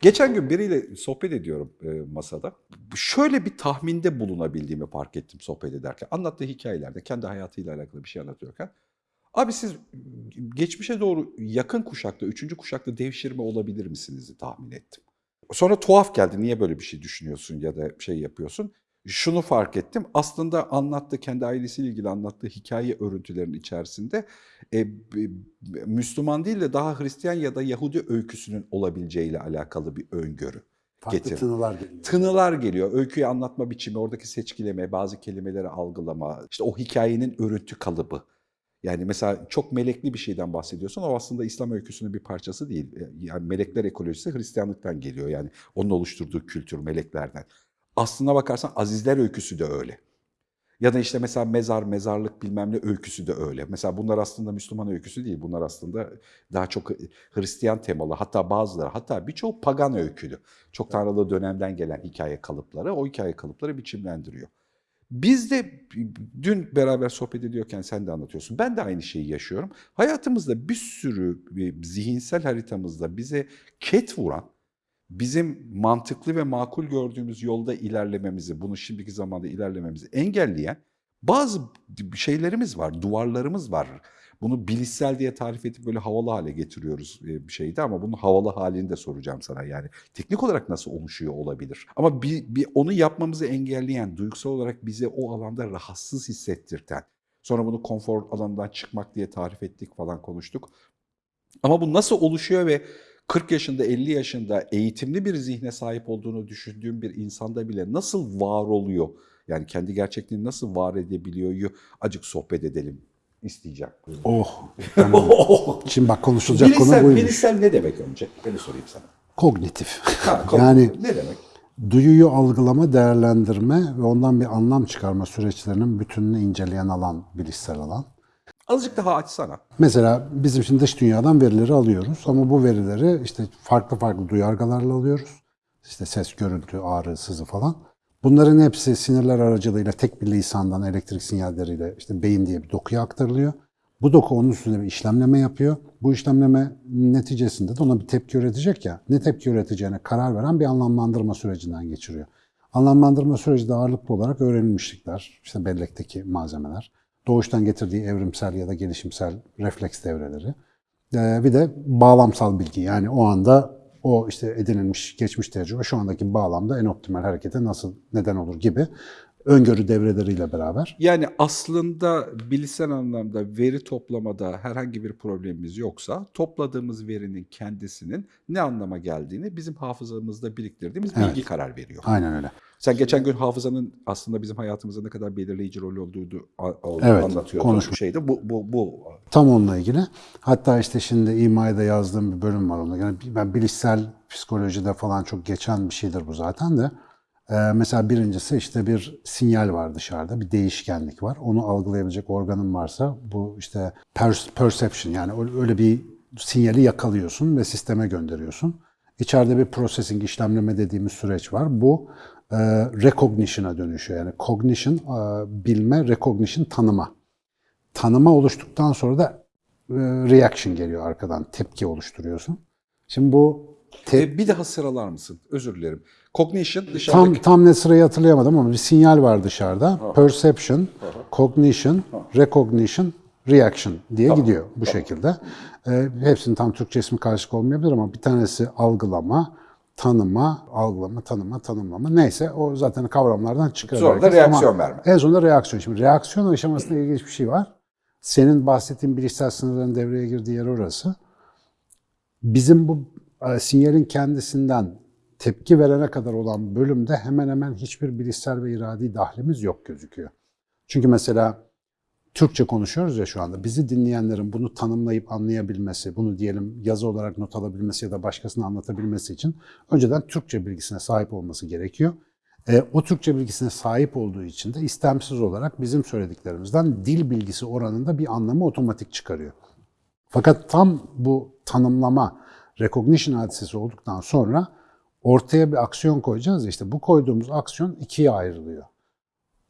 Geçen gün biriyle sohbet ediyorum e, masada. Şöyle bir tahminde bulunabildiğimi fark ettim sohbet ederken. Anlattığı hikayelerde kendi hayatıyla alakalı bir şey anlatıyorken. Abi siz geçmişe doğru yakın kuşakta, üçüncü kuşakta devşirme olabilir misiniz tahmin ettim. Sonra tuhaf geldi. Niye böyle bir şey düşünüyorsun ya da şey yapıyorsun? Şunu fark ettim. Aslında anlattığı, kendi ailesiyle ilgili anlattığı hikaye örüntülerinin içerisinde e, Müslüman değil de daha Hristiyan ya da Yahudi öyküsünün olabileceğiyle alakalı bir öngörü. Farklı Getir. tınılar geliyor. Tınılar geliyor. Öyküyü anlatma biçimi, oradaki seçkileme, bazı kelimeleri algılama, işte o hikayenin örüntü kalıbı. Yani mesela çok melekli bir şeyden bahsediyorsun. O aslında İslam öyküsünün bir parçası değil. Yani melekler ekolojisi Hristiyanlıktan geliyor. Yani onun oluşturduğu kültür meleklerden. Aslına bakarsan Azizler öyküsü de öyle. Ya da işte mesela mezar, mezarlık bilmem ne öyküsü de öyle. Mesela bunlar aslında Müslüman öyküsü değil. Bunlar aslında daha çok Hristiyan temalı. Hatta bazıları, hatta birçoğu pagan öykülü. Çok tanrılı dönemden gelen hikaye kalıpları, o hikaye kalıpları biçimlendiriyor. Biz de dün beraber sohbet ediyorken sen de anlatıyorsun. Ben de aynı şeyi yaşıyorum. Hayatımızda bir sürü zihinsel haritamızda bize ket vuran, bizim mantıklı ve makul gördüğümüz yolda ilerlememizi, bunu şimdiki zamanda ilerlememizi engelleyen bazı şeylerimiz var, duvarlarımız var. Bunu bilişsel diye tarif edip böyle havalı hale getiriyoruz bir şeydi ama bunun havalı halini de soracağım sana yani. Teknik olarak nasıl oluşuyor olabilir? Ama bir, bir onu yapmamızı engelleyen, duygusal olarak bize o alanda rahatsız hissettirten, sonra bunu konfor alanından çıkmak diye tarif ettik falan konuştuk. Ama bu nasıl oluşuyor ve 40 yaşında, 50 yaşında eğitimli bir zihne sahip olduğunu düşündüğüm bir insanda bile nasıl var oluyor? Yani kendi gerçekliğini nasıl var edebiliyor? Acık sohbet edelim isteyeceğim. Oh. Şimdi bak konuşulacak bilişsel, konu buymuş. Bilişsel ne demek önce? Beni sorayım sana. Kognitif. Ha, yani ne demek? duyuyu algılama, değerlendirme ve ondan bir anlam çıkarma süreçlerinin bütününü inceleyen alan, bilişsel alan. Azıcık daha açsana. Mesela bizim şimdi dış dünyadan verileri alıyoruz ama bu verileri işte farklı farklı duyargalarla alıyoruz. İşte ses, görüntü, ağrı, sızı falan. Bunların hepsi sinirler aracılığıyla tek bir lisandan elektrik sinyalleriyle işte beyin diye bir dokuya aktarılıyor. Bu doku onun üstünde bir işlemleme yapıyor. Bu işlemleme neticesinde de ona bir tepki üretecek ya. Ne tepki üreteceğine karar veren bir anlamlandırma sürecinden geçiriyor. Anlamlandırma süreci de ağırlıklı olarak öğrenilmişlikler, işte bellekteki malzemeler, doğuştan getirdiği evrimsel ya da gelişimsel refleks devreleri. Ee, bir de bağlamsal bilgi yani o anda o işte edinilmiş geçmiş tecrübe şu andaki bağlamda en optimal harekete nasıl neden olur gibi öngörü devreleriyle beraber. Yani aslında bilişsel anlamda veri toplamada herhangi bir problemimiz yoksa topladığımız verinin kendisinin ne anlama geldiğini bizim hafızamızda biriktirdiğimiz bilgi Evet. karar veriyor. Aynen öyle. Sen geçen gün hafızanın aslında bizim hayatımızda ne kadar belirleyici rol olduğunu Evet, anlatıyordun. Şeyde bu bu bu Tam onunla ilgili. Hatta işte şimdi İMA'da yazdığım bir bölüm var onda. Yani ben bilişsel psikolojide falan çok geçen bir şeydir bu zaten de. Ee, mesela birincisi işte bir sinyal var dışarıda, bir değişkenlik var. Onu algılayabilecek organın varsa bu işte per- perception yani öyle- öyle bir sinyali yakalıyorsun ve sisteme gönderiyorsun. İçeride bir processing, işlemleme dediğimiz süreç var. Bu e, recognition'a dönüşüyor. Yani cognition, e, bilme, recognition, tanıma. Tanıma oluştuktan sonra da e, reaction geliyor arkadan, tepki oluşturuyorsun. Şimdi bu te- E, bir daha sıralar mısın? Özür dilerim. Cognition Tam dışarıdaki tam ne sırayı hatırlayamadım ama bir sinyal var dışarıda. Perception, cognition, recognition, reaction diye gidiyor bu şekilde. Ee, hepsinin tam Türkçe ismi karışık olmayabilir ama bir tanesi algılama, tanıma, algılama, tanıma, tanımlama neyse o zaten kavramlardan çıkıyor. Sonra herkes. Ama reaksiyon verme. En sonunda reaksiyon. Şimdi reaksiyon aşamasında ilginç bir şey var. Senin bahsettiğin bilişsel sınırların devreye girdiği yer orası. Bizim bu e, sinyalin kendisinden tepki verene kadar olan bölümde hemen hemen hiçbir bilişsel ve iradi dahlimiz yok gözüküyor. Çünkü mesela Türkçe konuşuyoruz ya şu anda. Bizi dinleyenlerin bunu tanımlayıp anlayabilmesi, bunu diyelim yazı olarak not alabilmesi ya da başkasına anlatabilmesi için önceden Türkçe bilgisine sahip olması gerekiyor. E, o Türkçe bilgisine sahip olduğu için de istemsiz olarak bizim söylediklerimizden dil bilgisi oranında bir anlamı otomatik çıkarıyor. Fakat tam bu tanımlama, recognition hadisesi olduktan sonra ortaya bir aksiyon koyacağız. ya, İşte bu koyduğumuz aksiyon ikiye ayrılıyor.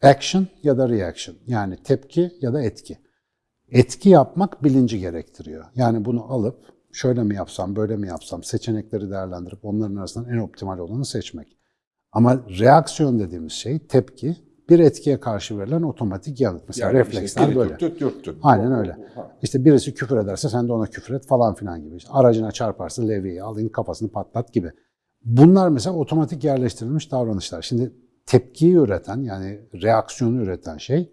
Action ya da reaction. Yani tepki ya da etki. Etki yapmak bilinci gerektiriyor. Yani bunu alıp şöyle mi yapsam, böyle mi yapsam, seçenekleri değerlendirip onların arasından en optimal olanı seçmek. Ama reaksiyon dediğimiz şey tepki, bir etkiye karşı verilen otomatik yanıt. Mesela Yani refleksler işte, böyle. Dürttün, dürttün. Aynen öyle. İşte birisi küfür ederse sen de ona küfür et falan filan gibi. İşte aracına çarparsa levyeyi al, in kafasını patlat gibi. Bunlar mesela otomatik yerleştirilmiş davranışlar. Şimdi tepkiyi üreten yani reaksiyonu üreten şey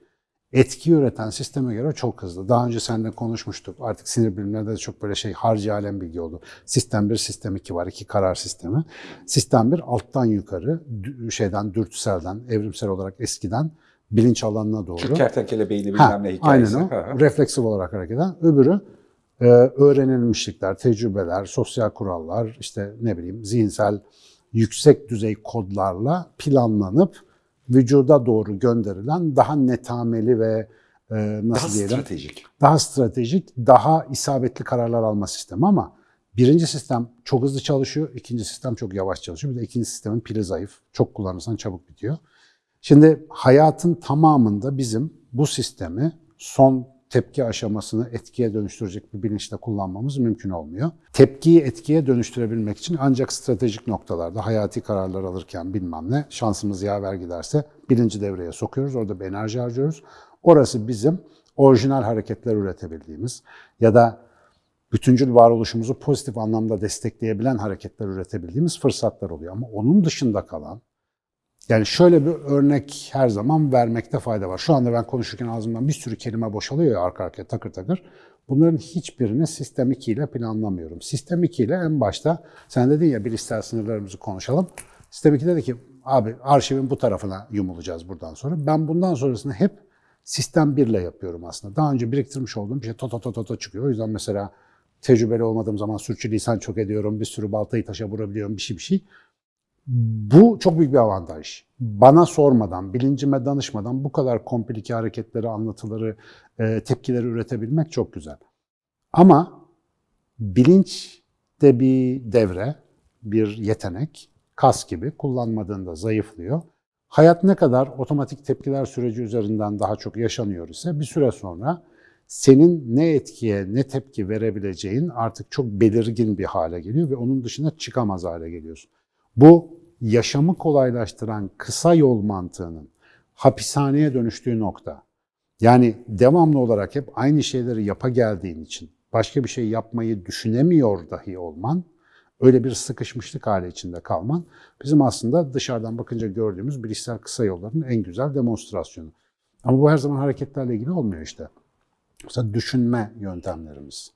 etki üreten sisteme göre çok hızlı. Daha önce seninle konuşmuştuk. Artık sinir bilimlerinde de çok böyle şey harcı alem bilgi oldu. Sistem 1, sistem 2 var. iki karar sistemi. Sistem 1 alttan yukarı şeyden dürtüselden, evrimsel olarak eskiden bilinç alanına doğru. Şu kertenkele beyni bilmem ne hikayesi. Aynen o. Refleksif olarak hareket eden. Öbürü e, öğrenilmişlikler, tecrübeler, sosyal kurallar, işte ne bileyim zihinsel yüksek düzey kodlarla planlanıp vücuda doğru gönderilen daha netameli ve e, nasıl Daha diyelim stratejik. daha stratejik, daha isabetli kararlar alma sistemi ama birinci sistem çok hızlı çalışıyor, ikinci sistem çok yavaş çalışıyor. Bir de ikinci sistemin pili zayıf. Çok kullanırsan çabuk bitiyor. Şimdi hayatın tamamında bizim bu sistemi son tepki aşamasını etkiye dönüştürecek bir bilinçle kullanmamız mümkün olmuyor. Tepkiyi etkiye dönüştürebilmek için ancak stratejik noktalarda hayati kararlar alırken bilmem ne şansımız yaver giderse bilinci devreye sokuyoruz. Orada bir enerji harcıyoruz. Orası bizim orijinal hareketler üretebildiğimiz ya da bütüncül varoluşumuzu pozitif anlamda destekleyebilen hareketler üretebildiğimiz fırsatlar oluyor. Ama onun dışında kalan yani şöyle bir örnek her zaman vermekte fayda var. Şu anda ben konuşurken ağzımdan bir sürü kelime boşalıyor ya arka arkaya takır takır. Bunların hiçbirini sistem 2 ile planlamıyorum. Sistem 2 ile en başta sen dedin ya bilişsel sınırlarımızı konuşalım. Sistem 2 dedi ki abi arşivin bu tarafına yumulacağız buradan sonra. Ben bundan sonrasını hep sistem 1 ile yapıyorum aslında. Daha önce biriktirmiş olduğum bir şey to to to to to çıkıyor. O yüzden mesela tecrübeli olmadığım zaman sürçülisan çok ediyorum. Bir sürü baltayı taşa vurabiliyorum bir şey bir şey. Bu çok büyük bir avantaj. Bana sormadan, bilincime danışmadan bu kadar komplike hareketleri, anlatıları, e, tepkileri üretebilmek çok güzel. Ama bilinç de bir devre, bir yetenek, kas gibi kullanmadığında zayıflıyor. Hayat ne kadar otomatik tepkiler süreci üzerinden daha çok yaşanıyor ise bir süre sonra senin ne etkiye ne tepki verebileceğin artık çok belirgin bir hale geliyor ve onun dışına çıkamaz hale geliyorsun. Bu yaşamı kolaylaştıran kısa yol mantığının hapishaneye dönüştüğü nokta. Yani devamlı olarak hep aynı şeyleri yapa geldiğin için başka bir şey yapmayı düşünemiyor dahi olman, öyle bir sıkışmışlık hali içinde kalman bizim aslında dışarıdan bakınca gördüğümüz bilişsel kısa yolların en güzel demonstrasyonu. Ama bu her zaman hareketlerle ilgili olmuyor işte. Mesela düşünme yöntemlerimiz,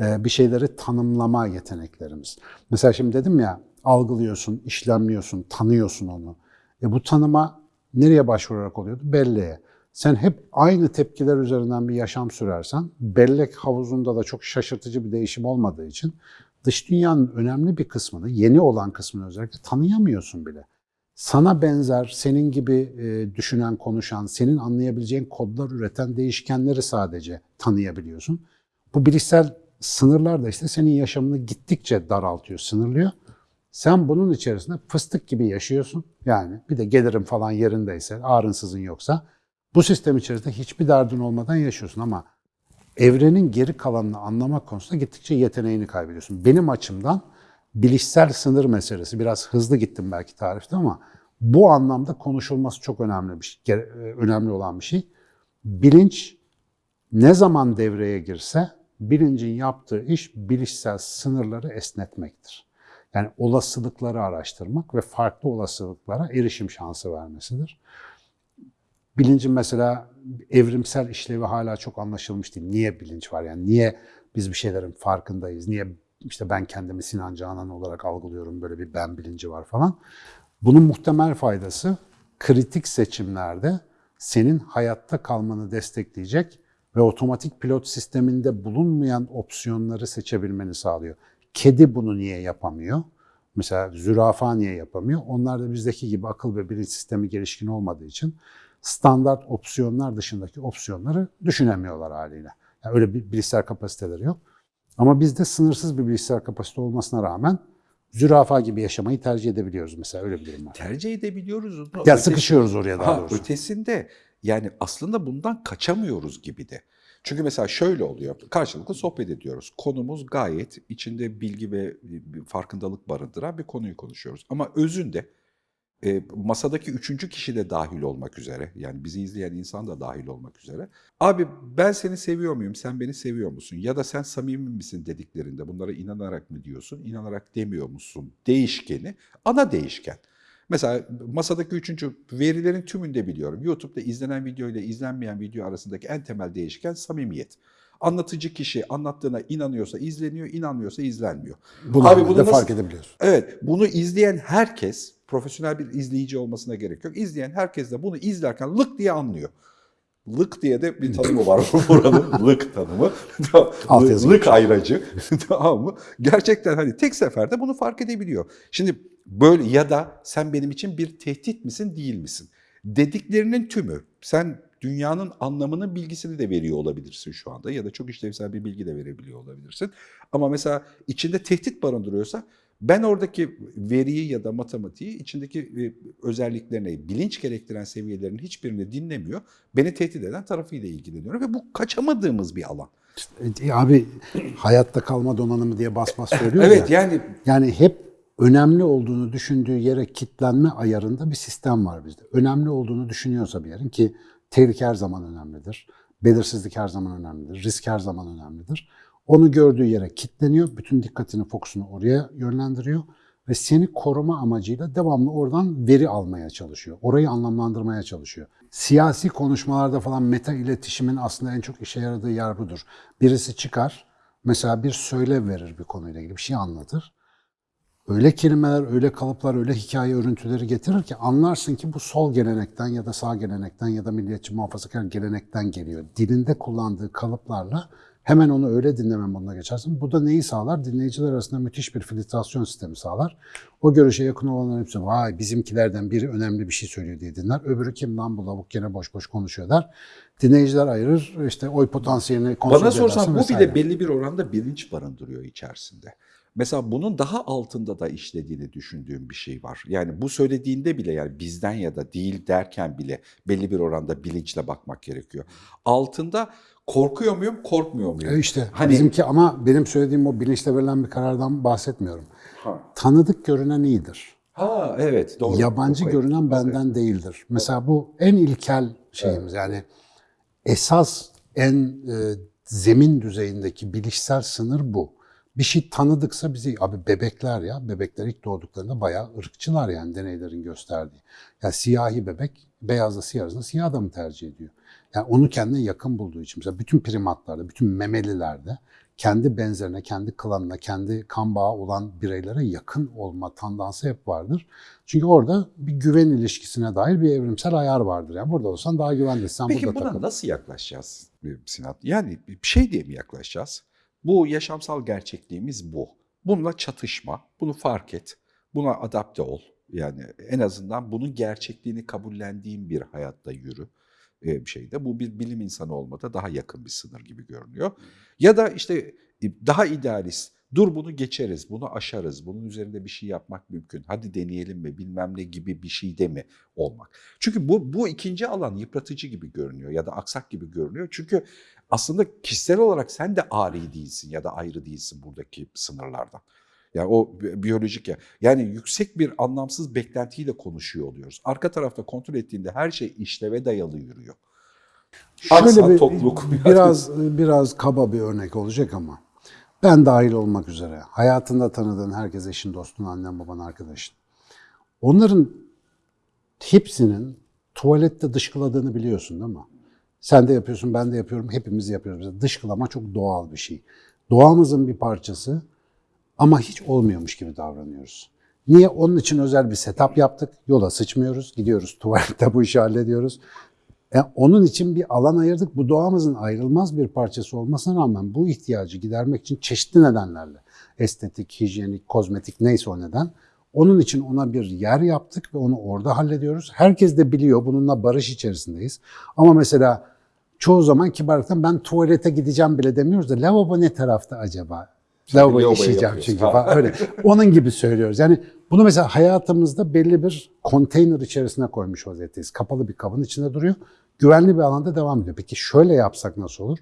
bir şeyleri tanımlama yeteneklerimiz. Mesela şimdi dedim ya algılıyorsun, işlemliyorsun, tanıyorsun onu. E bu tanıma nereye başvurarak oluyordu? Belleğe. Sen hep aynı tepkiler üzerinden bir yaşam sürersen, bellek havuzunda da çok şaşırtıcı bir değişim olmadığı için dış dünyanın önemli bir kısmını, yeni olan kısmını özellikle tanıyamıyorsun bile. Sana benzer, senin gibi e, düşünen, konuşan, senin anlayabileceğin kodlar üreten değişkenleri sadece tanıyabiliyorsun. Bu bilişsel sınırlar da işte senin yaşamını gittikçe daraltıyor, sınırlıyor. Sen bunun içerisinde fıstık gibi yaşıyorsun. Yani bir de gelirin falan yerindeyse, ağrınsızın yoksa bu sistem içerisinde hiçbir derdin olmadan yaşıyorsun ama evrenin geri kalanını anlamak konusunda gittikçe yeteneğini kaybediyorsun. Benim açımdan bilişsel sınır meselesi, biraz hızlı gittim belki tarifte ama bu anlamda konuşulması çok önemli bir şey, önemli olan bir şey. Bilinç ne zaman devreye girse bilincin yaptığı iş bilişsel sınırları esnetmektir. Yani olasılıkları araştırmak ve farklı olasılıklara erişim şansı vermesidir. Bilincin mesela evrimsel işlevi hala çok anlaşılmış değil. Niye bilinç var? Yani niye biz bir şeylerin farkındayız? Niye işte ben kendimi Sinan Canan olarak algılıyorum böyle bir ben bilinci var falan. Bunun muhtemel faydası kritik seçimlerde senin hayatta kalmanı destekleyecek ve otomatik pilot sisteminde bulunmayan opsiyonları seçebilmeni sağlıyor. Kedi bunu niye yapamıyor? Mesela zürafa niye yapamıyor? Onlar da bizdeki gibi akıl ve bilinç sistemi gelişkin olmadığı için standart opsiyonlar dışındaki opsiyonları düşünemiyorlar haliyle. Yani öyle bir bilişsel kapasiteleri yok. Ama bizde sınırsız bir bilişsel kapasite olmasına rağmen zürafa gibi yaşamayı tercih edebiliyoruz mesela öyle bir durum var. Tercih edebiliyoruz. Ya Ötesi- sıkışıyoruz oraya daha Ha, doğrusu. ötesinde yani aslında bundan kaçamıyoruz gibi de. Çünkü mesela şöyle oluyor. Karşılıklı sohbet ediyoruz. Konumuz gayet içinde bilgi ve bir farkındalık barındıran bir konuyu konuşuyoruz. Ama özünde e, masadaki üçüncü kişi de dahil olmak üzere, yani bizi izleyen insan da dahil olmak üzere. Abi ben seni seviyor muyum, sen beni seviyor musun? Ya da sen samimi misin dediklerinde bunlara inanarak mı diyorsun, inanarak demiyor musun? Değişkeni, ana değişken. Mesela masadaki üçüncü verilerin tümünde biliyorum. YouTube'da izlenen video ile izlenmeyen video arasındaki en temel değişken samimiyet. Anlatıcı kişi anlattığına inanıyorsa izleniyor, inanmıyorsa izlenmiyor. Bunu Abi bunu nasıl- fark edebiliyorsun. Evet, bunu izleyen herkes, profesyonel bir izleyici olmasına gerek yok. İzleyen herkes de bunu izlerken lık diye anlıyor. Lık diye de bir tanımı var buranın lık tanımı. Lık ayracı. tamam mı? Gerçekten hani tek seferde bunu fark edebiliyor. Şimdi böyle ya da sen benim için bir tehdit misin değil misin? Dediklerinin tümü sen dünyanın anlamının bilgisini de veriyor olabilirsin şu anda ya da çok işlevsel bir bilgi de verebiliyor olabilirsin. Ama mesela içinde tehdit barındırıyorsa ben oradaki veriyi ya da matematiği içindeki e, özelliklerini, bilinç gerektiren seviyelerin hiçbirini dinlemiyor. Beni tehdit eden tarafıyla ilgileniyorum ve bu kaçamadığımız bir alan. E, Abi hayatta kalma donanımı diye bas bas söylüyor Evet ya. yani Yani hep önemli olduğunu düşündüğü yere kitlenme ayarında bir sistem var bizde. Önemli olduğunu düşünüyorsa bir yerin ki tehlike her zaman önemlidir. Belirsizlik her zaman önemlidir. Risk her zaman önemlidir. Onu gördüğü yere kitleniyor. Bütün dikkatini, fokusunu oraya yönlendiriyor. Ve seni koruma amacıyla devamlı oradan veri almaya çalışıyor. Orayı anlamlandırmaya çalışıyor. Siyasi konuşmalarda falan meta iletişimin aslında en çok işe yaradığı yer budur. Birisi çıkar, mesela bir söyle verir bir konuyla ilgili bir şey anlatır öyle kelimeler, öyle kalıplar, öyle hikaye örüntüleri getirir ki anlarsın ki bu sol gelenekten ya da sağ gelenekten ya da milliyetçi muhafazakar gelenekten geliyor. Dilinde kullandığı kalıplarla hemen onu öyle dinleme moduna geçersin. Bu da neyi sağlar? Dinleyiciler arasında müthiş bir filtrasyon sistemi sağlar. O görüşe yakın olanların hepsi vay bizimkilerden biri önemli bir şey söylüyor diye dinler. Öbürü kim lan bu lavuk gene boş boş konuşuyor der. Dinleyiciler ayırır işte oy potansiyelini konsolide Bana sorsan bu vesaire. bile belli bir oranda bilinç barındırıyor içerisinde. Mesela bunun daha altında da işlediğini düşündüğüm bir şey var. Yani bu söylediğinde bile yani bizden ya da değil derken bile belli bir oranda bilinçle bakmak gerekiyor. Altında korkuyor muyum, korkmuyor muyum? E işte Hani- bizimki ama benim söylediğim o bilinçle verilen bir karardan bahsetmiyorum. Ha. Tanıdık görünen iyidir. Ha evet doğru. Yabancı Çok görünen benden değildir. Mesela bu en ilkel şeyimiz yani esas en e, zemin düzeyindeki bilişsel sınır bu. Bir şey tanıdıksa bizi abi bebekler ya bebekler ilk doğduklarında bayağı ırkçılar yani deneylerin gösterdiği. Ya siyahi bebek beyazla siyah arasında siyah adamı tercih ediyor. Yani onu kendine yakın bulduğu için mesela bütün primatlarda, bütün memelilerde kendi benzerine, kendi klanına, kendi kan bağı olan bireylere yakın olma tandansı hep vardır. Çünkü orada bir güven ilişkisine dair bir evrimsel ayar vardır. Yani burada olsan daha güvendesin. Sen Peki burada buna takıl. nasıl yaklaşacağız e, Sinan? Yani bir şey diye mi yaklaşacağız? Bu yaşamsal gerçekliğimiz bu. Bununla çatışma, bunu fark et, buna adapte ol. Yani en azından bunun gerçekliğini kabullendiğin bir hayatta yürü e, şeyde. Bu bir bilim insanı olmada daha yakın bir sınır gibi görünüyor. Ya da işte e, daha idealist, dur bunu geçeriz, bunu aşarız, bunun üzerinde bir şey yapmak mümkün, hadi deneyelim mi bilmem ne gibi bir şeyde mi olmak. Çünkü bu, bu ikinci alan yıpratıcı gibi görünüyor ya da aksak gibi görünüyor. Çünkü aslında kişisel olarak sen de ari değilsin ya da ayrı değilsin buradaki sınırlardan. Yani o bi- biyolojik ya. Yani yüksek bir anlamsız beklentiyle konuşuyor oluyoruz. Arka tarafta kontrol ettiğinde her şey işleve dayalı yürüyor. Aksa, Şöyle bir, tokluk. biraz biraz kaba bir örnek olacak ama ben dahil olmak üzere hayatında tanıdığın herkes eşin, dostun, annen, baban, arkadaşın. Onların hepsinin tuvalette dışkıladığını biliyorsun değil mi? Sen de yapıyorsun, ben de yapıyorum, hepimiz yapıyoruz. Dışkılama çok doğal bir şey. Doğamızın bir parçası ama hiç olmuyormuş gibi davranıyoruz. Niye? Onun için özel bir setup yaptık. Yola sıçmıyoruz, gidiyoruz tuvalette bu işi hallediyoruz. E, onun için bir alan ayırdık. Bu doğamızın ayrılmaz bir parçası olmasına rağmen bu ihtiyacı gidermek için çeşitli nedenlerle estetik, hijyenik, kozmetik neyse o neden. Onun için ona bir yer yaptık ve onu orada hallediyoruz. Herkes de biliyor bununla barış içerisindeyiz. Ama mesela çoğu zaman kibarlıktan ben tuvalete gideceğim bile demiyoruz da lavabo ne tarafta acaba? Lavabo yapıyoruz. çünkü falan öyle. Onun gibi söylüyoruz. Yani bunu mesela hayatımızda belli bir konteyner içerisine koymuş vaziyetteyiz. Kapalı bir kabın içinde duruyor. Güvenli bir alanda devam ediyor. Peki şöyle yapsak nasıl olur?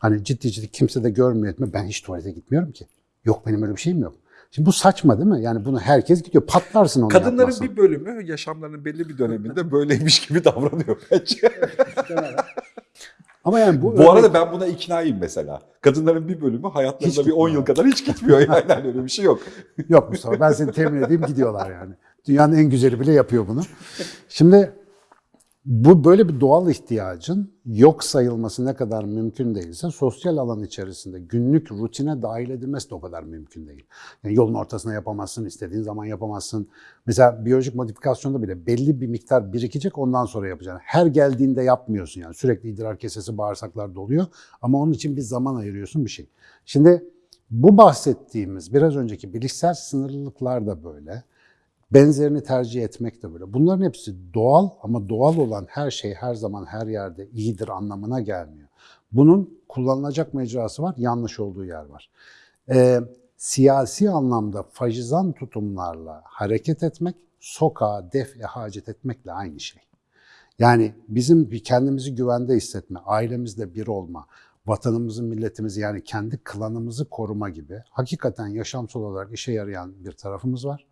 Hani ciddi ciddi kimse de görmüyor etme. Ben hiç tuvalete gitmiyorum ki. Yok benim öyle bir şeyim yok. Şimdi bu saçma değil mi? Yani bunu herkes gidiyor. Patlarsın onu Kadınların yapmazsan. bir bölümü yaşamlarının belli bir döneminde böyleymiş gibi davranıyor bence. Ama yani bu, Bu arada örnek- ben buna iknaayım mesela. Kadınların bir bölümü hayatlarında Hiç bir 10 yıl gitmiyor. kadar hiç gitmiyor yani Hani öyle bir şey yok. Yok Mustafa ben seni temin edeyim gidiyorlar yani. Dünyanın en güzeli bile yapıyor bunu. Şimdi bu böyle bir doğal ihtiyacın yok sayılması ne kadar mümkün değilse sosyal alan içerisinde günlük rutine dahil edilmesi de o kadar mümkün değil. Yani yolun ortasına yapamazsın, istediğin zaman yapamazsın. Mesela biyolojik modifikasyonda bile belli bir miktar birikecek ondan sonra yapacaksın. Her geldiğinde yapmıyorsun yani sürekli idrar kesesi bağırsaklar doluyor ama onun için bir zaman ayırıyorsun bir şey. Şimdi bu bahsettiğimiz biraz önceki bilişsel sınırlılıklar da böyle. Benzerini tercih etmek de böyle. Bunların hepsi doğal ama doğal olan her şey her zaman her yerde iyidir anlamına gelmiyor. Bunun kullanılacak mecrası var, yanlış olduğu yer var. Ee, siyasi anlamda faşizan tutumlarla hareket etmek, sokağa def hacet etmekle aynı şey. Yani bizim bir kendimizi güvende hissetme, ailemizle bir olma, vatanımızı, milletimizi yani kendi klanımızı koruma gibi hakikaten yaşamsal olarak işe yarayan bir tarafımız var.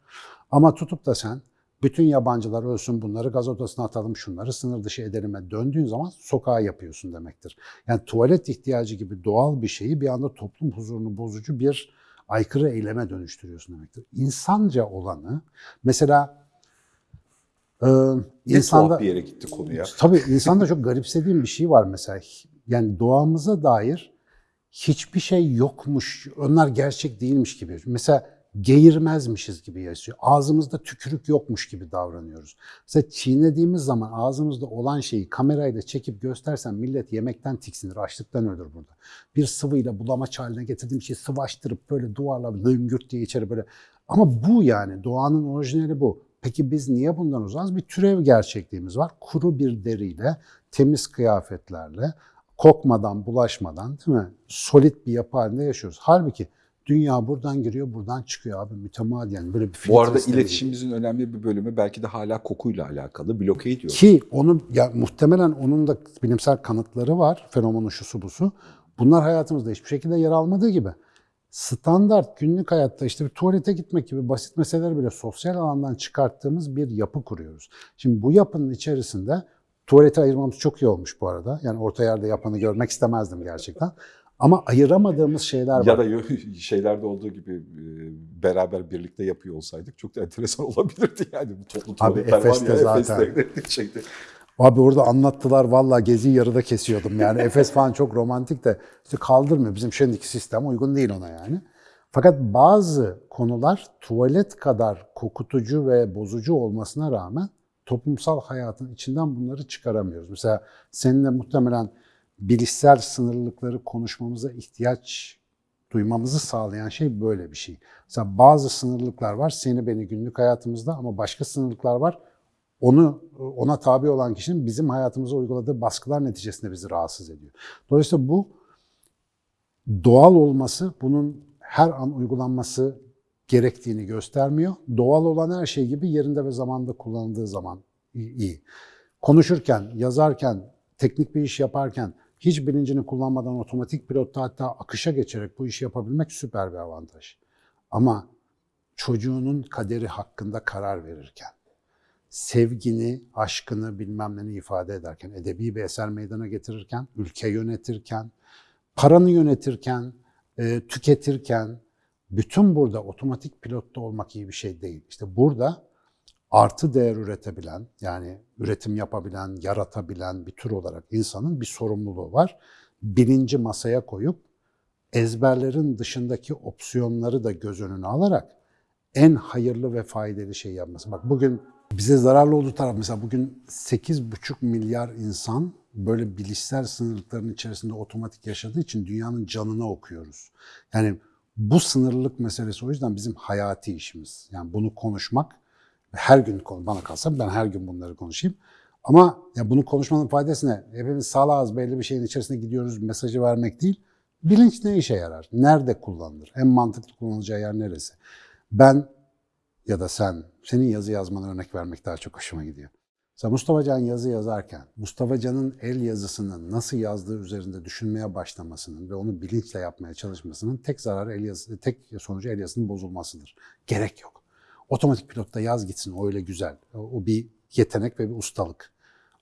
Ama tutup da sen bütün yabancılar ölsün bunları gaz odasına atalım şunları sınır dışı edelime döndüğün zaman sokağa yapıyorsun demektir. Yani tuvalet ihtiyacı gibi doğal bir şeyi bir anda toplum huzurunu bozucu bir aykırı eyleme dönüştürüyorsun demektir. İnsanca olanı mesela e, insanda bir yere gitti konu ya. Tabii insanda çok garipsediğim bir şey var mesela. Yani doğamıza dair hiçbir şey yokmuş, onlar gerçek değilmiş gibi. Mesela geğirmezmişiz gibi yaşıyor. Ağzımızda tükürük yokmuş gibi davranıyoruz. Mesela çiğnediğimiz zaman ağzımızda olan şeyi kamerayla çekip göstersen millet yemekten tiksinir, açlıktan ölür burada. Bir sıvıyla bulamaç haline getirdiğim şeyi sıvaştırıp böyle duvarla lıngürt diye içeri böyle. Ama bu yani doğanın orijinali bu. Peki biz niye bundan uzağız? Bir türev gerçekliğimiz var. Kuru bir deriyle, temiz kıyafetlerle, kokmadan, bulaşmadan değil mi? Solit bir yapı halinde yaşıyoruz. Halbuki dünya buradan giriyor, buradan çıkıyor abi mütemadiyen. Böyle bir Bu arada iletişimimizin önemli bir bölümü belki de hala kokuyla alakalı. Bloke ediyoruz. Ki onu ya muhtemelen onun da bilimsel kanıtları var. Fenomenu şusu busu. Bunlar hayatımızda hiçbir şekilde yer almadığı gibi. Standart günlük hayatta işte bir tuvalete gitmek gibi basit meseleleri bile sosyal alandan çıkarttığımız bir yapı kuruyoruz. Şimdi bu yapının içerisinde tuvalete ayırmamız çok iyi olmuş bu arada. Yani orta yerde yapanı görmek istemezdim gerçekten. Ama ayıramadığımız şeyler var. Ya da şeylerde olduğu gibi e, beraber birlikte yapıyor olsaydık çok da enteresan olabilirdi yani. Bu toplu tuvaletler Efes'te zaten. Efes'te şeyde. Abi orada anlattılar vallahi geziyi yarıda kesiyordum yani. Efes falan çok romantik de işte kaldırmıyor. Bizim şimdiki sistem uygun değil ona yani. Fakat bazı konular tuvalet kadar kokutucu ve bozucu olmasına rağmen toplumsal hayatın içinden bunları çıkaramıyoruz. Mesela seninle muhtemelen bilişsel sınırlılıkları konuşmamıza ihtiyaç duymamızı sağlayan şey böyle bir şey. Mesela bazı sınırlıklar var seni beni günlük hayatımızda ama başka sınırlıklar var onu ona tabi olan kişinin bizim hayatımıza uyguladığı baskılar neticesinde bizi rahatsız ediyor. Dolayısıyla bu doğal olması bunun her an uygulanması gerektiğini göstermiyor. Doğal olan her şey gibi yerinde ve zamanda kullanıldığı zaman iyi. Konuşurken, yazarken, teknik bir iş yaparken hiç bilincini kullanmadan otomatik pilotta hatta akışa geçerek bu işi yapabilmek süper bir avantaj. Ama çocuğunun kaderi hakkında karar verirken, sevgini, aşkını bilmem neni ifade ederken, edebi bir eser meydana getirirken, ülke yönetirken, paranı yönetirken, e, tüketirken, bütün burada otomatik pilotta olmak iyi bir şey değil. İşte burada artı değer üretebilen, yani üretim yapabilen, yaratabilen bir tür olarak insanın bir sorumluluğu var. Bilinci masaya koyup ezberlerin dışındaki opsiyonları da göz önüne alarak en hayırlı ve faydalı şey yapması. Bak bugün bize zararlı olduğu taraf mesela bugün 8,5 milyar insan böyle bilişsel sınırlıkların içerisinde otomatik yaşadığı için dünyanın canını okuyoruz. Yani bu sınırlılık meselesi o yüzden bizim hayati işimiz. Yani bunu konuşmak her gün bana kalsa ben her gün bunları konuşayım. Ama ya bunu konuşmanın faydası ne? Hepimiz salağız belli bir şeyin içerisine gidiyoruz mesajı vermek değil. Bilinç ne işe yarar? Nerede kullanılır? En mantıklı kullanılacağı yer neresi? Ben ya da sen, senin yazı yazmana örnek vermek daha çok hoşuma gidiyor. Mesela Mustafa Can yazı yazarken, Mustafa Can'ın el yazısını nasıl yazdığı üzerinde düşünmeye başlamasının ve onu bilinçle yapmaya çalışmasının tek zararı el yazısı, tek sonucu el yazısının bozulmasıdır. Gerek yok. Otomatik pilotta yaz gitsin, o öyle güzel. O, bir yetenek ve bir ustalık.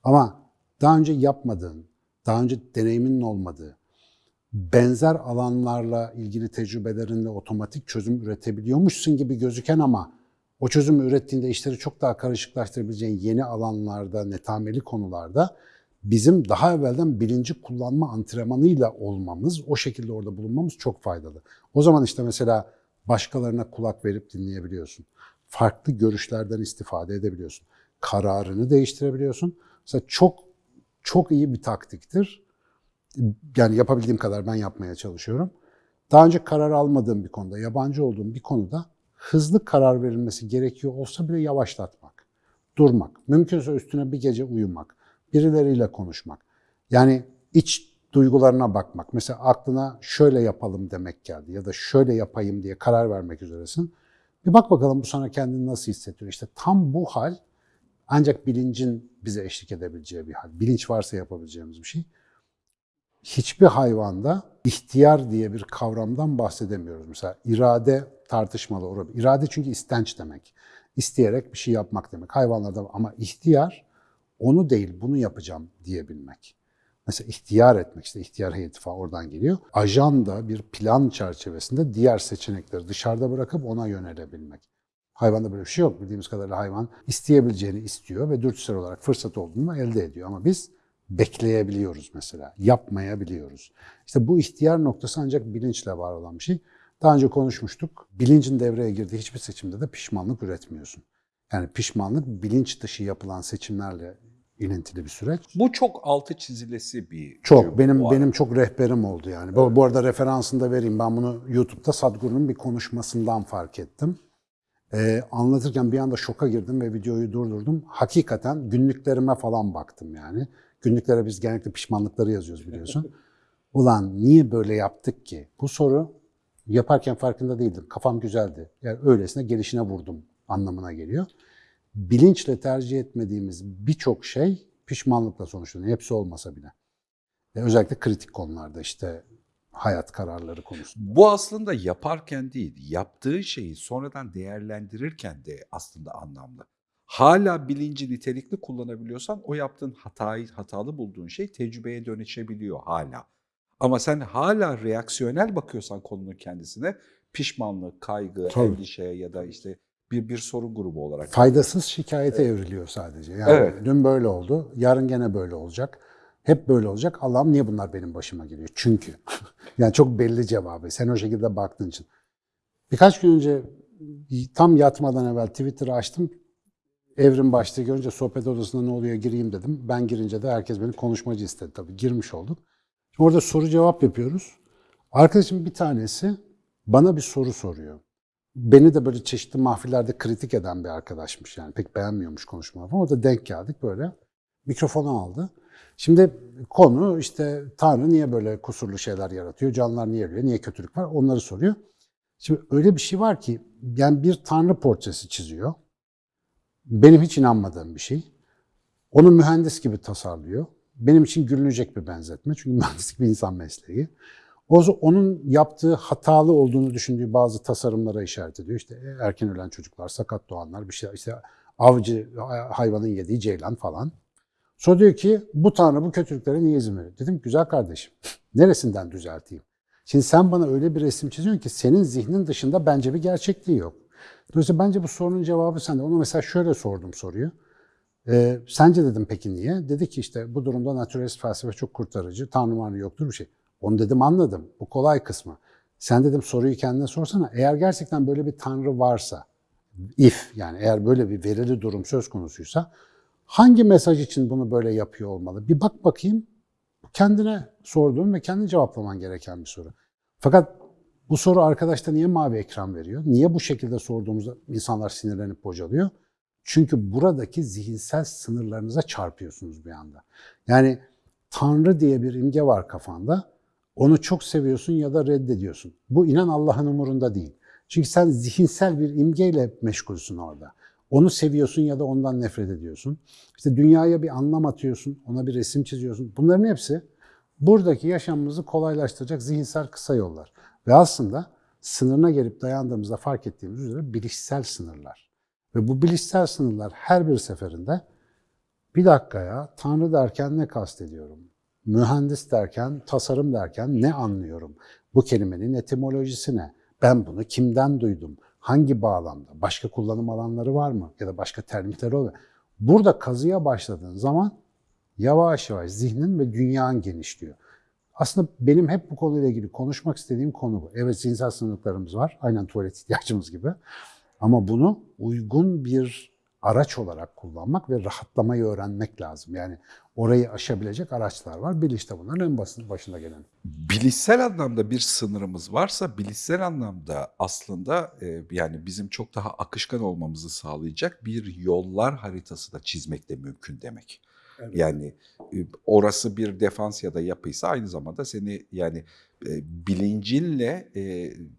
Ama daha önce yapmadığın, daha önce deneyiminin olmadığı, benzer alanlarla ilgili tecrübelerinle otomatik çözüm üretebiliyormuşsun gibi gözüken ama o çözümü ürettiğinde işleri çok daha karışıklaştırabileceğin yeni alanlarda, netameli konularda bizim daha evvelden bilinci kullanma antrenmanıyla olmamız, o şekilde orada bulunmamız çok faydalı. O zaman işte mesela başkalarına kulak verip dinleyebiliyorsun. Farklı görüşlerden istifade edebiliyorsun. Kararını değiştirebiliyorsun. Mesela çok çok iyi bir taktiktir. Yani yapabildiğim kadar ben yapmaya çalışıyorum. Daha önce karar almadığım bir konuda, yabancı olduğum bir konuda hızlı karar verilmesi gerekiyor olsa bile yavaşlatmak, durmak, mümkünse üstüne bir gece uyumak, birileriyle konuşmak. Yani iç duygularına bakmak. Mesela aklına şöyle yapalım demek geldi ya da şöyle yapayım diye karar vermek üzeresin. Bir bak bakalım bu sana kendini nasıl hissettiriyor. İşte tam bu hal ancak bilincin bize eşlik edebileceği bir hal. Bilinç varsa yapabileceğimiz bir şey. Hiçbir hayvanda ihtiyar diye bir kavramdan bahsedemiyoruz. Mesela irade tartışmalı olabilir. İrade çünkü istenç demek. İsteyerek bir şey yapmak demek. Hayvanlarda ama ihtiyar onu değil bunu yapacağım diyebilmek. Mesela ihtiyar etmek işte ihtiyar heyeti falan oradan geliyor. Ajan da bir plan çerçevesinde diğer seçenekleri dışarıda bırakıp ona yönelebilmek. Hayvanda böyle bir şey yok. Bildiğimiz kadarıyla hayvan isteyebileceğini istiyor ve dürtüsel olarak fırsat olduğunu elde ediyor. Ama biz bekleyebiliyoruz mesela, yapmayabiliyoruz. İşte bu ihtiyar noktası ancak bilinçle var olan bir şey. Daha önce konuşmuştuk. Bilincin devreye girdiği hiçbir seçimde de pişmanlık üretmiyorsun. Yani pişmanlık bilinç dışı yapılan seçimlerle ilintili bir süreç. Bu çok altı çizilesi bir Çok benim benim çok rehberim oldu yani. Bu, bu arada referansını da vereyim. Ben bunu YouTube'da Sadhguru'nun bir konuşmasından fark ettim. Ee, anlatırken bir anda şoka girdim ve videoyu durdurdum. Hakikaten günlüklerime falan baktım yani. Günlüklere biz genellikle pişmanlıkları yazıyoruz biliyorsun. Ulan niye böyle yaptık ki? Bu soru yaparken farkında değildim. Kafam güzeldi. Yani öylesine gelişine vurdum anlamına geliyor. Bilinçle tercih etmediğimiz birçok şey pişmanlıkla sonuçlanıyor. Hepsi olmasa bile. Ve özellikle kritik konularda işte hayat kararları konusunda. Bu aslında yaparken değil, yaptığı şeyi sonradan değerlendirirken de aslında anlamlı. Hala bilinci nitelikli kullanabiliyorsan o yaptığın hatayı, hatalı bulduğun şey tecrübeye dönüşebiliyor hala. Ama sen hala reaksiyonel bakıyorsan konunun kendisine pişmanlık, kaygı, Tabii. endişe ya da işte bir bir sorun grubu olarak. Faydasız şikayete evriliyor sadece. Yani Evet. dün böyle oldu, yarın gene böyle olacak. Hep böyle olacak. Allah'ım niye bunlar benim başıma geliyor? Çünkü. yani çok belli cevabı. Sen o şekilde baktığın için. Birkaç gün önce tam yatmadan evvel Twitter'ı açtım. Evrim başlığı görünce sohbet odasında ne oluyor gireyim dedim. Ben girince de herkes beni konuşmacı istedi tabii. Girmiş olduk. Şimdi orada soru cevap yapıyoruz. Arkadaşım bir tanesi bana bir soru soruyor. Beni de böyle çeşitli mahfillerde kritik eden bir arkadaşmış yani. Pek beğenmiyormuş konuşmamı falan. Orada denk geldik böyle. Mikrofonu aldı. Şimdi konu işte Tanrı niye böyle kusurlu şeyler yaratıyor? Canlılar niye ölüyor? Niye kötülük var? Onları soruyor. Şimdi öyle bir şey var ki yani bir Tanrı portresi çiziyor. Benim hiç inanmadığım bir şey. Onu mühendis gibi tasarlıyor. Benim için gülünecek bir benzetme. Çünkü mühendislik bir insan mesleği. O onun yaptığı hatalı olduğunu düşündüğü bazı tasarımlara işaret ediyor. İşte erken ölen çocuklar, sakat doğanlar, bir şey işte avcı hayvanın yediği ceylan falan. Sonra diyor ki bu tanrı bu kötülüklere niye izin veriyor? Dedim güzel kardeşim neresinden düzelteyim? Şimdi sen bana öyle bir resim çiziyorsun ki senin zihnin dışında bence bir gerçekliği yok. Dolayısıyla bence bu sorunun cevabı sende. Ona mesela şöyle sordum soruyu. Ee, sence dedim peki niye? Dedi ki işte bu durumda naturalist felsefe çok kurtarıcı. Tanrı manrı yoktur bir şey. Onu dedim anladım. Bu kolay kısmı. Sen dedim soruyu kendine sorsana. Eğer gerçekten böyle bir tanrı varsa, if yani eğer böyle bir verili durum söz konusuysa hangi mesaj için bunu böyle yapıyor olmalı? Bir bak bakayım. Kendine sorduğun ve kendi cevaplaman gereken bir soru. Fakat bu soru arkadaşta niye mavi ekran veriyor? Niye bu şekilde sorduğumuzda insanlar sinirlenip bocalıyor? Çünkü buradaki zihinsel sınırlarınıza çarpıyorsunuz bir anda. Yani Tanrı diye bir imge var kafanda. Onu çok seviyorsun ya da reddediyorsun. Bu inan Allah'ın umurunda değil. Çünkü sen zihinsel bir imgeyle meşgulsün orada. Onu seviyorsun ya da ondan nefret ediyorsun. İşte dünyaya bir anlam atıyorsun, ona bir resim çiziyorsun. Bunların hepsi buradaki yaşamımızı kolaylaştıracak zihinsel kısa yollar. Ve aslında sınırına gelip dayandığımızda fark ettiğimiz üzere bilişsel sınırlar. Ve bu bilişsel sınırlar her bir seferinde bir dakika ya Tanrı derken ne kastediyorum? Mühendis derken, tasarım derken ne anlıyorum? Bu kelimenin etimolojisi ne? Ben bunu kimden duydum? Hangi bağlamda? Başka kullanım alanları var mı? Ya da başka termitleri oluyor. Burada kazıya başladığın zaman yavaş yavaş zihnin ve dünyan genişliyor. Aslında benim hep bu konuyla ilgili konuşmak istediğim konu bu. Evet zihinsel sınırlarımız var. Aynen tuvalet ihtiyacımız gibi. Ama bunu uygun bir araç olarak kullanmak ve rahatlamayı öğrenmek lazım. Yani orayı aşabilecek araçlar var. Bilinç de bunların en basit başında gelen. Bilişsel anlamda bir sınırımız varsa bilişsel anlamda aslında e, yani bizim çok daha akışkan olmamızı sağlayacak bir yollar haritası da çizmek de mümkün demek. Yani e, orası bir defans ya da yapıysa aynı zamanda seni yani bilincinle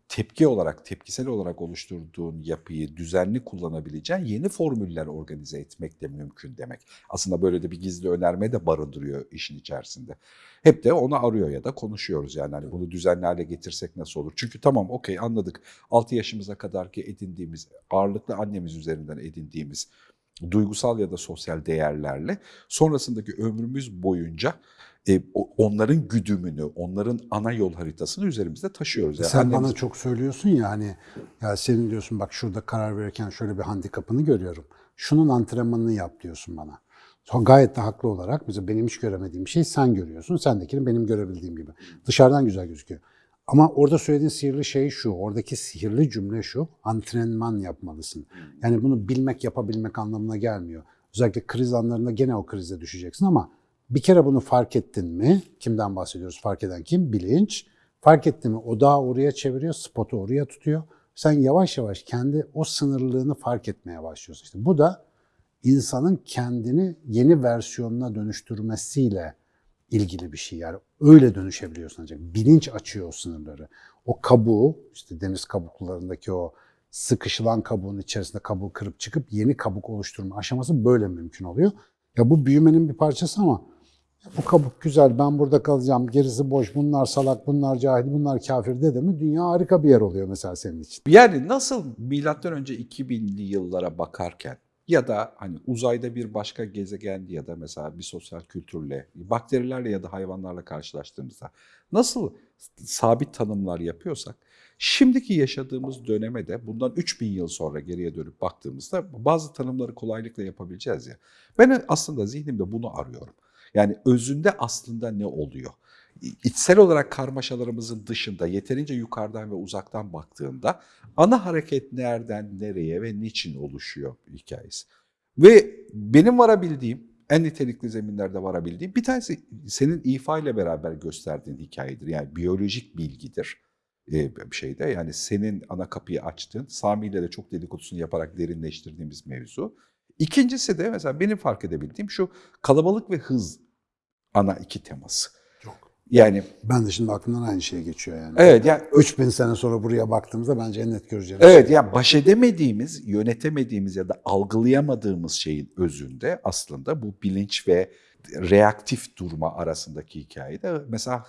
tepki olarak, tepkisel olarak oluşturduğun yapıyı düzenli kullanabileceğin yeni formüller organize etmek de mümkün demek. Aslında böyle de bir gizli önerme de barındırıyor işin içerisinde. Hep de onu arıyor ya da konuşuyoruz yani hani bunu düzenli hale getirsek nasıl olur? Çünkü tamam okey anladık 6 yaşımıza kadar ki edindiğimiz ağırlıklı annemiz üzerinden edindiğimiz duygusal ya da sosyal değerlerle sonrasındaki ömrümüz boyunca e, onların güdümünü, onların ana yol haritasını üzerimizde taşıyoruz. Yani Sen annemiz- bana çok söylüyorsun ya hani ya senin diyorsun bak şurada karar verirken şöyle bir handikapını görüyorum. Şunun antrenmanını yap diyorsun bana. Gayet de haklı olarak mesela benim hiç göremediğim şey sen görüyorsun. Sendekini benim görebildiğim gibi. Dışarıdan güzel gözüküyor. Ama orada söylediğin sihirli şey şu, oradaki sihirli cümle şu, antrenman yapmalısın. Yani bunu bilmek, yapabilmek anlamına gelmiyor. Özellikle kriz anlarında gene o krize düşeceksin ama bir kere bunu fark ettin mi? Kimden bahsediyoruz? Fark eden kim? Bilinç. Fark etti mi? Odağı oraya çeviriyor, spotu oraya tutuyor. Sen yavaş yavaş kendi o sınırlığını fark etmeye başlıyorsun. İşte bu da insanın kendini yeni versiyonuna dönüştürmesiyle ilgili bir şey. Yani öyle dönüşebiliyorsun ancak. Bilinç açıyor o sınırları. O kabuğu, işte deniz kabuklarındaki o sıkışılan kabuğun içerisinde kabuğu kırıp çıkıp yeni kabuk oluşturma aşaması böyle mümkün oluyor. Ya bu büyümenin bir parçası ama bu kabuk güzel, ben burada kalacağım, gerisi boş, bunlar salak, bunlar cahil, bunlar kafir dedi mi dünya harika bir yer oluyor mesela senin için. Yani nasıl milattan önce 2000'li yıllara bakarken ya da hani uzayda bir başka gezegen ya da mesela bir sosyal kültürle, bakterilerle ya da hayvanlarla karşılaştığımızda nasıl sabit tanımlar yapıyorsak şimdiki yaşadığımız döneme de bundan 3000 yıl sonra geriye dönüp baktığımızda bazı tanımları kolaylıkla yapabileceğiz ya. Ben aslında zihnimde bunu arıyorum. Yani özünde aslında ne oluyor? İçsel olarak karmaşalarımızın dışında yeterince yukarıdan ve uzaktan baktığında ana hareket nereden nereye ve niçin oluşuyor hikayesi. Ve benim varabildiğim, en nitelikli zeminlerde varabildiğim bir tanesi senin ifa ile beraber gösterdiğin hikayedir. Yani biyolojik bilgidir e, bir şeyde. Yani senin ana kapıyı açtığın, Sami ile de çok dedikodusunu yaparak derinleştirdiğimiz mevzu. İkincisi de mesela benim fark edebildiğim şu kalabalık ve hız ana iki teması. Yani Ben de şimdi aklımdan aynı şey geçiyor yani. evet yani 3000 sene sonra buraya baktığımızda bence en net göreceğimiz Evet şey. ya baş edemediğimiz, yönetemediğimiz ya da algılayamadığımız şeyin özünde aslında bu bilinç ve reaktif durma arasındaki hikayede mesela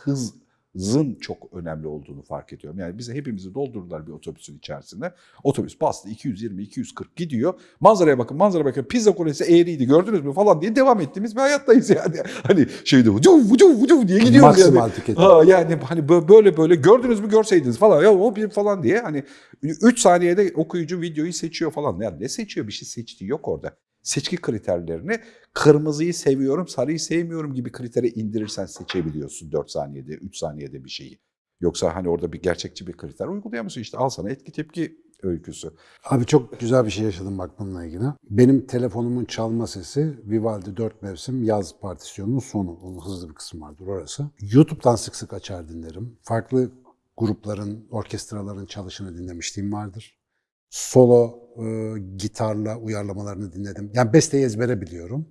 hızın çok önemli olduğunu fark ediyorum. Yani bize hepimizi doldurdular bir otobüsün içerisinde. Otobüs bastı 220 240 gidiyor. Manzaraya bakın, manzara bakın. Pizza kulesi eğriydi gördünüz mü falan diye devam ettiğimiz bir hayattayız yani. Hani şeyde vucu vucu vucu diye gidiyoruz yani. Ha yani hani bö- böyle böyle gördünüz mü görseydiniz falan ya o bir falan diye hani 3 saniyede okuyucu videoyu seçiyor falan. Ya ne seçiyor bir şey seçtiği yok orada. Seçki kriterlerini kırmızıyı seviyorum, sarıyı sevmiyorum gibi kritere indirirsen seçebiliyorsun 4 saniyede, 3 saniyede bir şeyi. Yoksa hani orada bir gerçekçi bir kriter uygulayamıyorsun işte al sana etki tepki öyküsü. Abi çok güzel bir şey yaşadım bak bununla ilgili. Benim telefonumun çalma sesi Vivaldi 4 mevsim yaz partisyonunun sonu. Onun hızlı bir kısmı vardır orası. YouTube'dan sık sık açar dinlerim. Farklı grupların, orkestraların çalışını dinlemişliğim vardır. Solo e, gitarla uyarlamalarını dinledim. Yani besteyi ezbere biliyorum.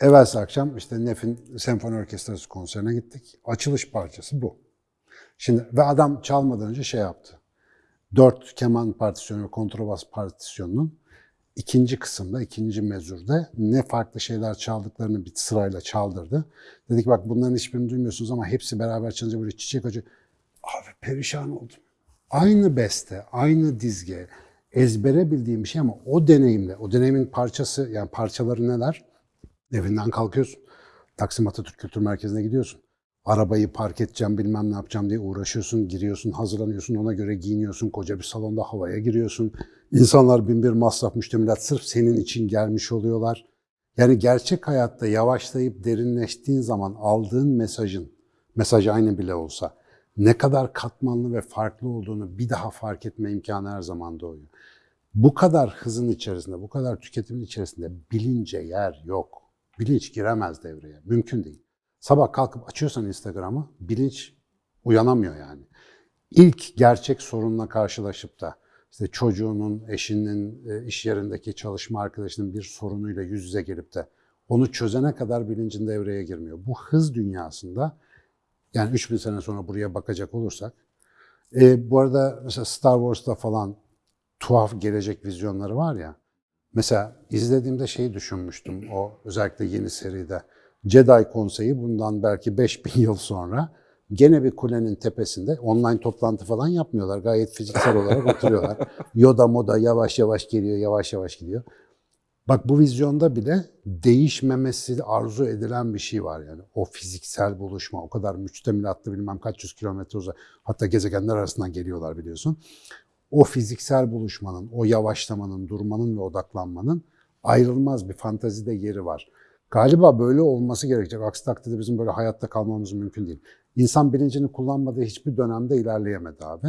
Evvelsi akşam işte Nef'in Senfoni Orkestrası konserine gittik. Açılış parçası bu. Şimdi ve adam çalmadan önce şey yaptı. Dört keman partisyonu ve kontrabas partisyonunun ikinci kısımda, ikinci mezurda ne farklı şeyler çaldıklarını bir sırayla çaldırdı. Dedi ki bak bunların hiçbirini duymuyorsunuz ama hepsi beraber çalınca böyle çiçek acı. Abi perişan oldum. Aynı beste, aynı dizge, ezbere bildiğim bir şey ama o deneyimle, o deneyimin parçası, yani parçaları neler? Evinden kalkıyorsun. Taksim Atatürk Kültür Merkezi'ne gidiyorsun. Arabayı park edeceğim, bilmem ne yapacağım diye uğraşıyorsun, giriyorsun, hazırlanıyorsun, ona göre giyiniyorsun, koca bir salonda havaya giriyorsun. İnsanlar bin bir masraf müştemilat sırf senin için gelmiş oluyorlar. Yani gerçek hayatta yavaşlayıp derinleştiğin zaman aldığın mesajın, mesaj aynı bile olsa, ne kadar katmanlı ve farklı olduğunu bir daha fark etme imkanı her zaman doğuyor. Bu kadar hızın içerisinde, bu kadar tüketimin içerisinde bilince yer yok. Bilinç giremez devreye. Mümkün değil. Sabah kalkıp açıyorsan Instagram'ı bilinç uyanamıyor yani. İlk gerçek sorunla karşılaşıp da işte çocuğunun, eşinin, e, iş yerindeki çalışma arkadaşının bir sorunuyla yüz yüze gelip de onu çözene kadar bilincin devreye girmiyor. Bu hız dünyasında yani 3000 sene sonra buraya bakacak olursak e, bu arada mesela Star Wars'ta falan tuhaf gelecek vizyonları var ya. Mesela izlediğimde şeyi düşünmüştüm o özellikle yeni seride. Jedi Konseyi bundan belki 5000 yıl sonra gene bir kulenin tepesinde online toplantı falan yapmıyorlar. Gayet fiziksel olarak oturuyorlar. Yoda moda yavaş yavaş geliyor, yavaş yavaş gidiyor. Bak bu vizyonda bile değişmemesi arzu edilen bir şey var yani. O fiziksel buluşma, o kadar müçtemilatlı bilmem kaç yüz kilometre uzak. Hatta gezegenler arasından geliyorlar biliyorsun. O fiziksel buluşmanın, o yavaşlamanın, durmanın ve odaklanmanın ayrılmaz bir fantazide yeri var. Galiba böyle olması gerekecek. Aksi takdirde bizim böyle hayatta kalmamız mümkün değil. İnsan bilincini kullanmadığı hiçbir dönemde ilerleyemedi abi.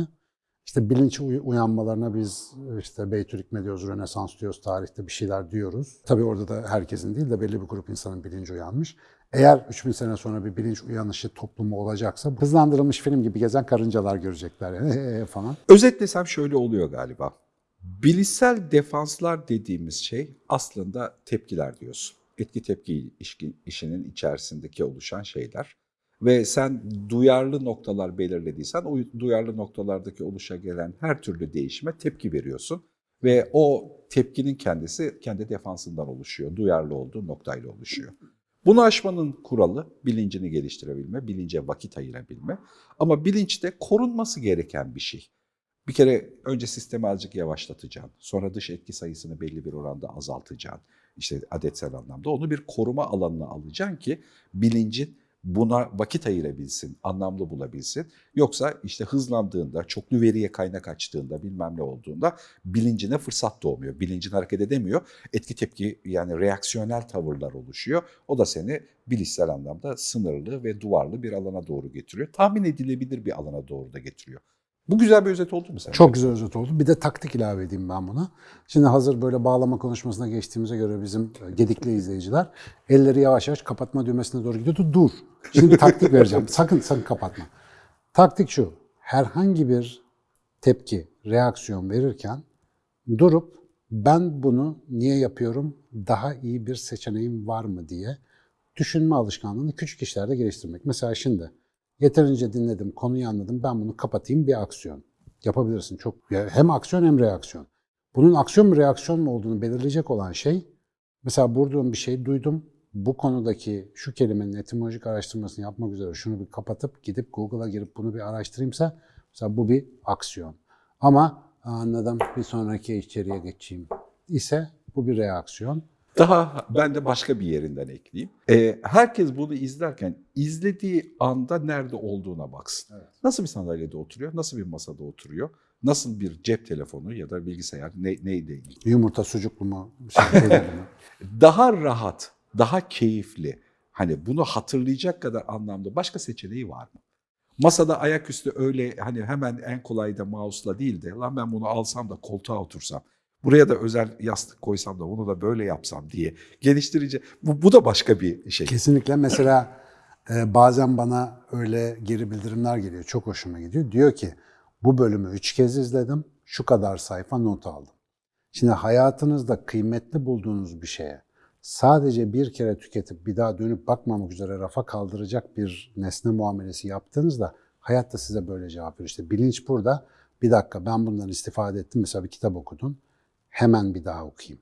İşte bilinç uy- uyanmalarına biz işte Beytülikme diyoruz, Rönesans diyoruz, tarihte bir şeyler diyoruz. Tabii orada da herkesin değil de belli bir grup insanın bilinci uyanmış. Eğer 3000 sene sonra bir bilinç uyanışı toplumu olacaksa hızlandırılmış film gibi gezen karıncalar görecekler yani falan. Özetlesem şöyle oluyor galiba. Bilişsel defanslar dediğimiz şey aslında tepkiler diyorsun. Etki tepki işinin içerisindeki oluşan şeyler. Ve sen duyarlı noktalar belirlediysen o duyarlı noktalardaki oluşa gelen her türlü değişime tepki veriyorsun. Ve o tepkinin kendisi kendi defansından oluşuyor. Duyarlı olduğu noktayla oluşuyor. Bunu aşmanın kuralı bilincini geliştirebilme, bilince vakit ayırabilme. Ama bilinç de korunması gereken bir şey. Bir kere önce sistemi azıcık yavaşlatacaksın. Sonra dış etki sayısını belli bir oranda azaltacaksın. İşte adetsel anlamda onu bir koruma alanına alacaksın ki bilincin buna vakit ayırabilsin, anlamlı bulabilsin. Yoksa işte hızlandığında, çoklu veriye kaynak açtığında, bilmem ne olduğunda bilincine fırsat doğmuyor. Bilincin hareket edemiyor. Etki tepki yani reaksiyonel tavırlar oluşuyor. O da seni bilişsel anlamda sınırlı ve duvarlı bir alana doğru getiriyor. Tahmin edilebilir bir alana doğru da getiriyor. Bu güzel bir özet oldu mu sence? Çok güzel özet oldu. Bir de taktik ilave edeyim ben buna. Şimdi hazır böyle bağlama konuşmasına geçtiğimize göre bizim gedikli izleyiciler elleri yavaş yavaş kapatma düğmesine doğru gidiyordu. Dur. Şimdi taktik vereceğim. Sakın sakın kapatma. Taktik şu. Herhangi bir tepki, reaksiyon verirken durup ben bunu niye yapıyorum, daha iyi bir seçeneğim var mı diye düşünme alışkanlığını küçük işlerde geliştirmek. Mesela şimdi Yeterince dinledim, konuyu anladım. Ben bunu kapatayım bir aksiyon. Yapabilirsin. Çok hem aksiyon hem reaksiyon. Bunun aksiyon mu reaksiyon mu olduğunu belirleyecek olan şey mesela buradan bir şey duydum. Bu konudaki şu kelimenin etimolojik araştırmasını yapmak üzere şunu bir kapatıp gidip Google'a girip bunu bir araştırayımsa mesela bu bir aksiyon. Ama anladım bir sonraki içeriye geçeyim ise bu bir reaksiyon. Daha ben de başka bir yerinden ekleyeyim. Ee, herkes bunu izlerken izlediği anda nerede olduğuna baksın. Evet. Nasıl bir sandalyede oturuyor, nasıl bir masada oturuyor, nasıl bir cep telefonu ya da bilgisayar ne, neyle ilgili. Yumurta sucuklu mu? Şey? Daha rahat, daha keyifli, hani bunu hatırlayacak kadar anlamda başka seçeneği var mı? Masada ayaküstü öyle hani hemen en kolay da mouse'la değil de lan ben bunu alsam da koltuğa otursam. Buraya da özel yastık koysam da bunu da böyle yapsam diye geliştirici. Bu, bu da başka bir şey. Kesinlikle. Mesela e, bazen bana öyle geri bildirimler geliyor. Çok hoşuma gidiyor. Diyor ki bu bölümü üç kez izledim. Şu kadar sayfa not aldım. Şimdi hayatınızda kıymetli bulduğunuz bir şeye sadece bir kere tüketip bir daha dönüp bakmamak üzere rafa kaldıracak bir nesne muamelesi yaptığınızda hayat da size böyle cevap veriyor. İşte bilinç burada. Bir dakika ben bundan istifade ettim. Mesela bir kitap okudun. Hemen bir daha okuyayım.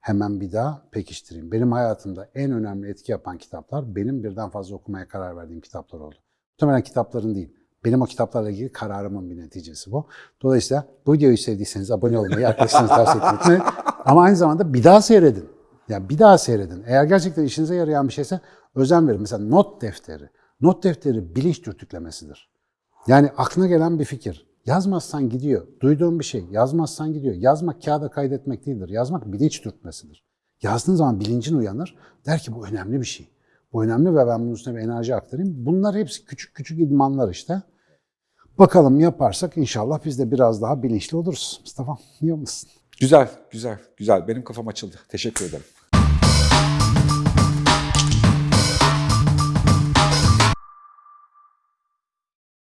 hemen bir daha pekiştireyim. Benim hayatımda en önemli etki yapan kitaplar benim birden fazla okumaya karar verdiğim kitaplar oldu. Muhtemelen kitapların değil. Benim o kitaplarla ilgili kararımın bir neticesi bu. Dolayısıyla bu videoyu sevdiyseniz abone olmayı, arkadaşlarınızı tavsiye etmeyi. Ama aynı zamanda bir daha seyredin. Yani bir daha seyredin. Eğer gerçekten işinize yarayan bir şeyse özen verin. Mesela not defteri. Not defteri bilinç dürtüklemesidir. Yani aklına gelen bir fikir. Yazmazsan gidiyor. Duyduğun bir şey. Yazmazsan gidiyor. Yazmak kağıda kaydetmek değildir. Yazmak bilinç dürtmesidir. Yazdığın zaman bilincin uyanır. Der ki bu önemli bir şey. Bu önemli ve ben bunun üstüne bir enerji aktarayım. Bunlar hepsi küçük küçük idmanlar işte. Bakalım yaparsak inşallah biz de biraz daha bilinçli oluruz. Mustafa, iyi olmasın? Güzel, güzel, güzel. Benim kafam açıldı. Teşekkür ederim.